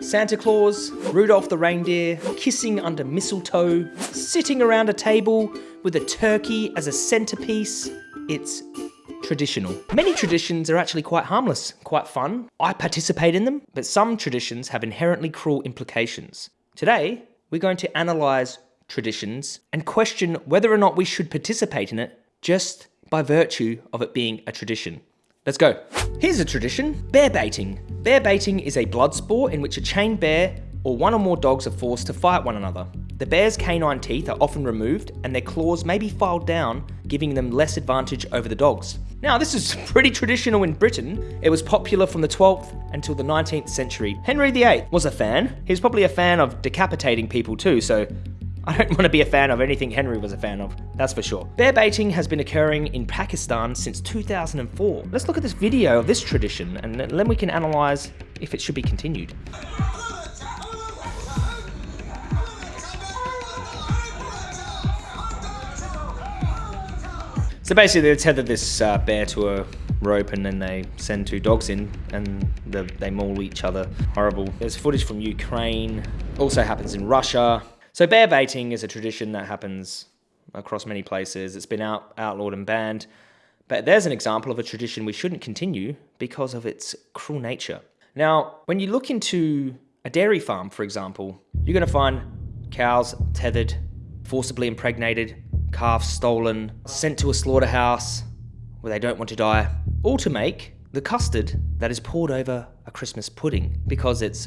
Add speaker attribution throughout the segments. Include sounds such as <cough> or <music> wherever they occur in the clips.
Speaker 1: Santa Claus, Rudolph the reindeer, kissing under mistletoe, sitting around a table with a turkey as a centerpiece. It's traditional. Many traditions are actually quite harmless, quite fun. I participate in them, but some traditions have inherently cruel implications. Today, we're going to analyse traditions and question whether or not we should participate in it just by virtue of it being a tradition. Let's go. Here's a tradition, bear baiting. Bear baiting is a blood sport in which a chained bear or one or more dogs are forced to fight one another. The bear's canine teeth are often removed and their claws may be filed down, giving them less advantage over the dogs. Now, this is <laughs> pretty traditional in Britain. It was popular from the 12th until the 19th century. Henry VIII was a fan. He was probably a fan of decapitating people too, so I don't want to be a fan of anything Henry was a fan of, that's for sure. Bear baiting has been occurring in Pakistan since 2004. Let's look at this video of this tradition and then we can analyse if it should be continued. So basically they tether this uh, bear to a rope and then they send two dogs in and the, they maul each other. Horrible. There's footage from Ukraine. Also happens in Russia. So bear baiting is a tradition that happens across many places. It's been out, outlawed and banned. But there's an example of a tradition we shouldn't continue because of its cruel nature. Now, when you look into a dairy farm, for example, you're going to find cows tethered, forcibly impregnated, calves stolen, sent to a slaughterhouse where they don't want to die, all to make the custard that is poured over a Christmas pudding because it's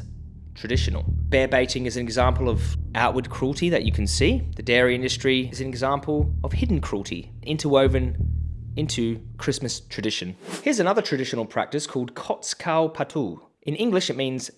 Speaker 1: traditional. Bear baiting is an example of outward cruelty that you can see. The dairy industry is an example of hidden cruelty, interwoven into Christmas tradition. Here's another traditional practice called Kots Kaal Pato. In English, it means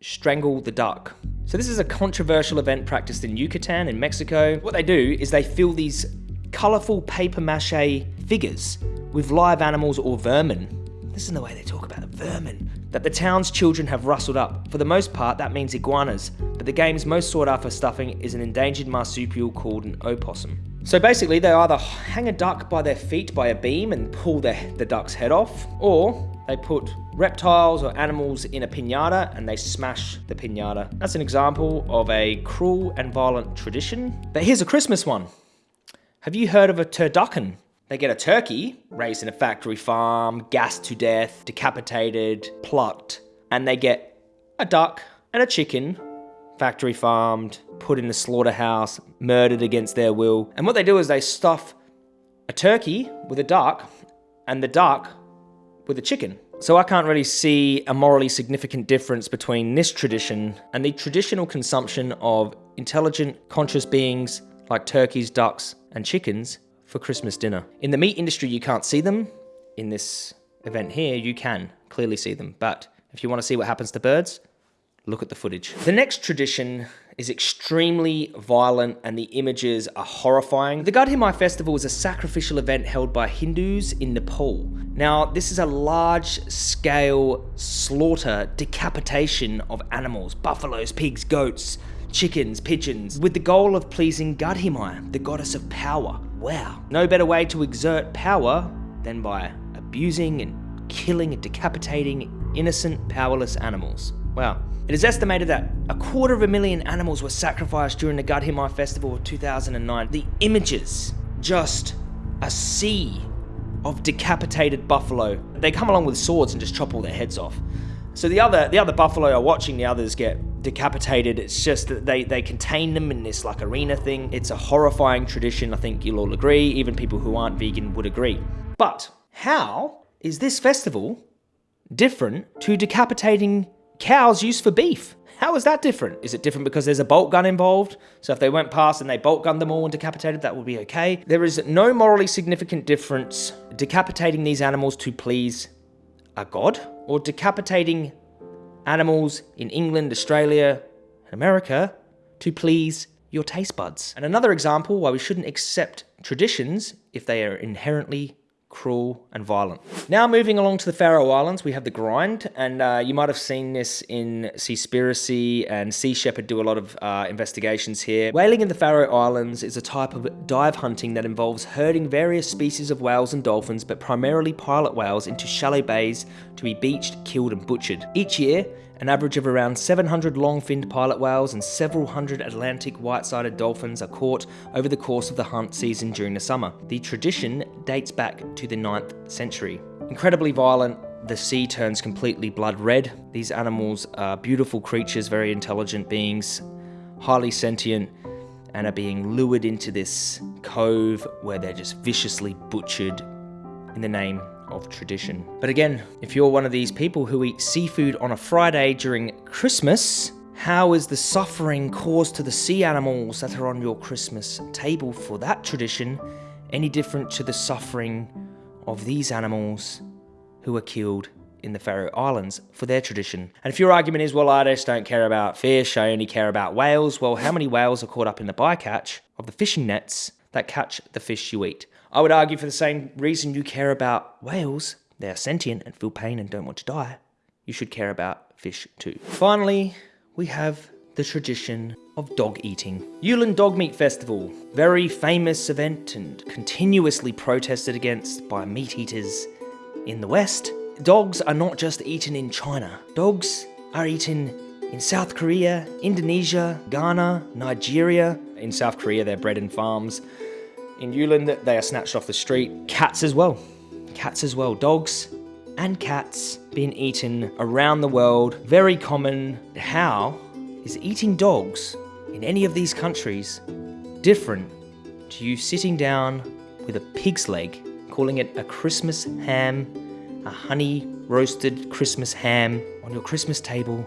Speaker 1: strangle the duck. So this is a controversial event practiced in Yucatan in Mexico. What they do is they fill these colorful paper mache figures with live animals or vermin. Listen to the way they talk about the vermin that the town's children have rustled up. For the most part, that means iguanas, but the game's most sought after stuffing is an endangered marsupial called an opossum. So basically, they either hang a duck by their feet by a beam and pull the, the duck's head off, or they put reptiles or animals in a pinata and they smash the pinata. That's an example of a cruel and violent tradition. But here's a Christmas one. Have you heard of a turducken? They get a turkey raised in a factory farm, gassed to death, decapitated, plucked, and they get a duck and a chicken, factory farmed, put in the slaughterhouse, murdered against their will. And what they do is they stuff a turkey with a duck and the duck with a chicken. So I can't really see a morally significant difference between this tradition and the traditional consumption of intelligent, conscious beings like turkeys, ducks, and chickens for Christmas dinner. In the meat industry, you can't see them. In this event here, you can clearly see them. But if you want to see what happens to birds, look at the footage. The next tradition is extremely violent and the images are horrifying. The Gadhimai festival is a sacrificial event held by Hindus in Nepal. Now, this is a large scale slaughter, decapitation of animals, buffaloes, pigs, goats, chickens, pigeons, with the goal of pleasing Gadhimai, the goddess of power. Wow. No better way to exert power than by abusing and killing and decapitating innocent, powerless animals. Wow. It is estimated that a quarter of a million animals were sacrificed during the Gadhimai festival of 2009. The images, just a sea of decapitated buffalo. They come along with swords and just chop all their heads off. So the other the other buffalo are watching the others get decapitated. It's just that they, they contain them in this like arena thing. It's a horrifying tradition. I think you'll all agree. Even people who aren't vegan would agree. But how is this festival different to decapitating cows used for beef? How is that different? Is it different because there's a bolt gun involved? So if they went past and they bolt gunned them all and decapitated, that would be okay. There is no morally significant difference decapitating these animals to please a god or decapitating animals in England, Australia, and America to please your taste buds. And another example why we shouldn't accept traditions if they are inherently cruel and violent. Now moving along to the Faroe Islands, we have the grind, and uh, you might have seen this in Seaspiracy and Sea Shepherd do a lot of uh, investigations here. Whaling in the Faroe Islands is a type of dive hunting that involves herding various species of whales and dolphins, but primarily pilot whales into shallow bays to be beached, killed and butchered. Each year, An average of around 700 long-finned pilot whales and several hundred Atlantic white-sided dolphins are caught over the course of the hunt season during the summer. The tradition dates back to the 9th century. Incredibly violent, the sea turns completely blood red. These animals are beautiful creatures, very intelligent beings, highly sentient, and are being lured into this cove where they're just viciously butchered in the name of tradition. But again, if you're one of these people who eat seafood on a Friday during Christmas, how is the suffering caused to the sea animals that are on your Christmas table for that tradition any different to the suffering of these animals who were killed in the Faroe Islands for their tradition. And if your argument is, well, I just don't care about fish, I only care about whales, well, how many whales are caught up in the bycatch of the fishing nets that catch the fish you eat? I would argue for the same reason you care about whales, they are sentient and feel pain and don't want to die, you should care about fish too. Finally, we have the tradition of dog eating. Yulin Dog Meat Festival, very famous event and continuously protested against by meat eaters in the West dogs are not just eaten in China. Dogs are eaten in South Korea, Indonesia, Ghana, Nigeria. In South Korea, they're bred in farms. In Yulin, they are snatched off the street. Cats as well. Cats as well. Dogs and cats being eaten around the world. Very common. How is eating dogs in any of these countries different to you sitting down with a pig's leg, calling it a Christmas ham a honey roasted Christmas ham on your Christmas table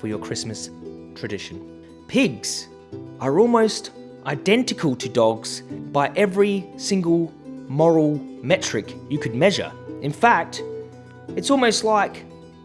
Speaker 1: for your Christmas tradition. Pigs are almost identical to dogs by every single moral metric you could measure. In fact, it's almost like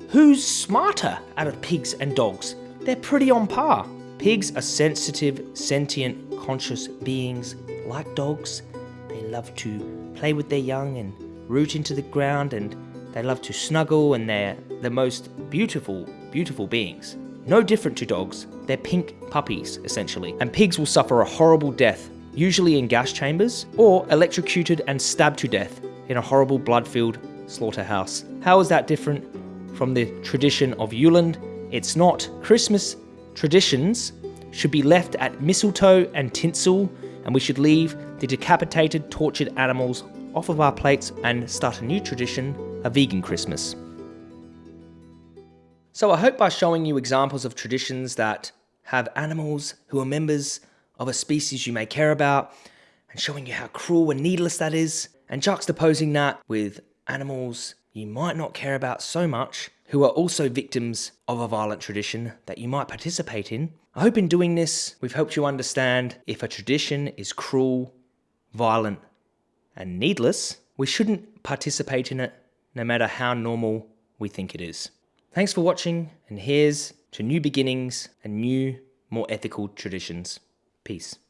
Speaker 1: who's smarter out of pigs and dogs? They're pretty on par. Pigs are sensitive, sentient, conscious beings like dogs. They love to play with their young and root into the ground and they love to snuggle and they're the most beautiful, beautiful beings. No different to dogs, they're pink puppies, essentially. And pigs will suffer a horrible death, usually in gas chambers, or electrocuted and stabbed to death in a horrible blood-filled slaughterhouse. How is that different from the tradition of Yulin? It's not. Christmas traditions should be left at mistletoe and tinsel, and we should leave the decapitated, tortured animals off of our plates and start a new tradition a vegan Christmas. So I hope by showing you examples of traditions that have animals who are members of a species you may care about, and showing you how cruel and needless that is, and juxtaposing that with animals you might not care about so much, who are also victims of a violent tradition that you might participate in. I hope in doing this, we've helped you understand if a tradition is cruel, violent, and needless, we shouldn't participate in it no matter how normal we think it is. Thanks for watching, and here's to new beginnings and new, more ethical traditions. Peace.